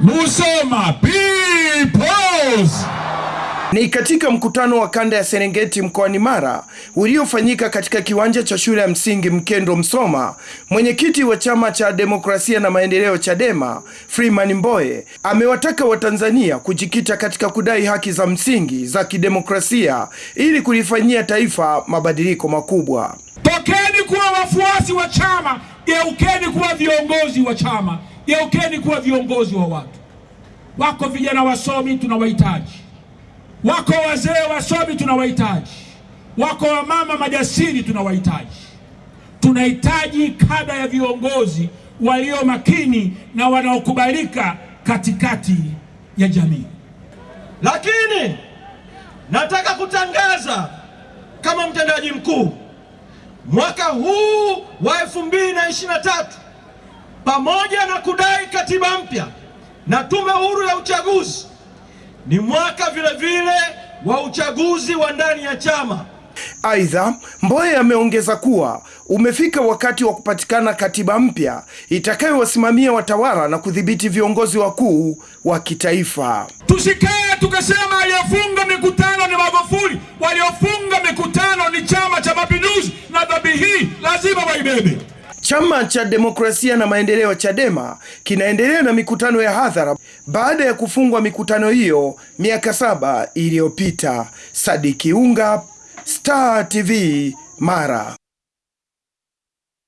Musoma Peoples. Ni katika mkutano wa kanda ya Serengeti mkoani Mara uliofanyika katika kiwanja cha shule ya msingi Mkendo Msoma. Mwenyekiti wa chama cha demokrasia na maendeleo Chadema, Freeman Mbowe, amewataka Watanzania kujikita katika kudai haki za msingi za kidemokrasia ili kulifanyia taifa mabadiliko makubwa. Tokeni kuwa wafuasi wa chama, geukeni kuwa viongozi wa chama, geukeni kuwa viongozi wa watu. Wako vijana wasomi tunawahitaji, wako wazee wasomi tunawahitaji, wako wamama majasiri tunawahitaji. Tunahitaji kada ya viongozi walio makini na wanaokubalika katikati ya jamii. Lakini nataka kutangaza kama mtendaji mkuu, mwaka huu wa 2023 pamoja na kudai katiba mpya na tume huru ya uchaguzi, ni mwaka vile vile wa uchaguzi wa ndani ya chama. Aidha, mboye ameongeza kuwa umefika wakati wa kupatikana katiba mpya itakayowasimamia watawala na kudhibiti viongozi wakuu wa kitaifa. Tusikae tukasema aliyofunga mikutano ni Magufuli, waliofunga mikutano ni Chama cha Mapinduzi, na dhambi hii lazima waibebe. Chama cha Demokrasia na Maendeleo Chadema kinaendelea na mikutano ya hadhara baada ya kufungwa mikutano hiyo miaka saba iliyopita. Sadiki Unga, Star TV, Mara.